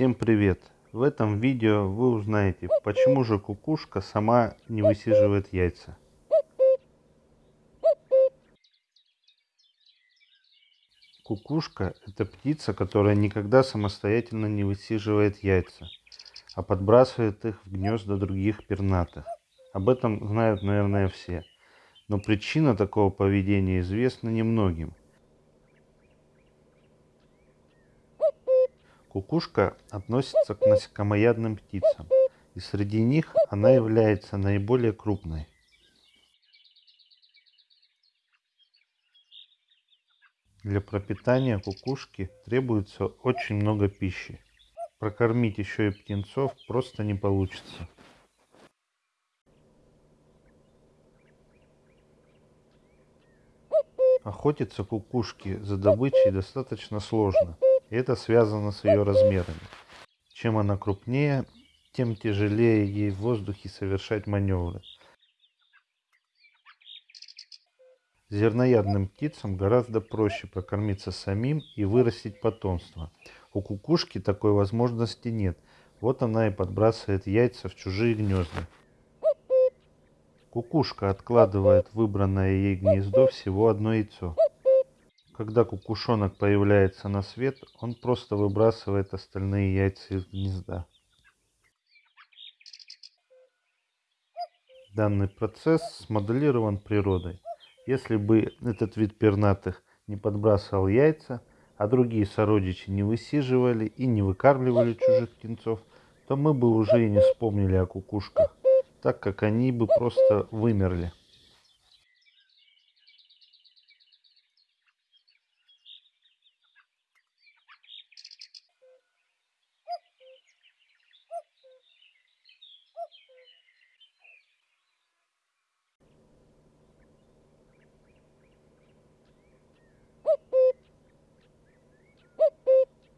Всем привет! В этом видео вы узнаете, почему же кукушка сама не высиживает яйца. Кукушка – это птица, которая никогда самостоятельно не высиживает яйца, а подбрасывает их в гнезда других пернатых. Об этом знают, наверное, все. Но причина такого поведения известна немногим. Кукушка относится к насекомоядным птицам, и среди них она является наиболее крупной. Для пропитания кукушки требуется очень много пищи. Прокормить еще и птенцов просто не получится. Охотиться кукушке за добычей достаточно сложно – это связано с ее размерами. Чем она крупнее, тем тяжелее ей в воздухе совершать маневры. Зерноядным птицам гораздо проще прокормиться самим и вырастить потомство. У кукушки такой возможности нет. Вот она и подбрасывает яйца в чужие гнезда. Кукушка откладывает выбранное ей гнездо всего одно яйцо. Когда кукушонок появляется на свет, он просто выбрасывает остальные яйца из гнезда. Данный процесс смоделирован природой. Если бы этот вид пернатых не подбрасывал яйца, а другие сородичи не высиживали и не выкармливали чужих птенцов, то мы бы уже и не вспомнили о кукушках, так как они бы просто вымерли.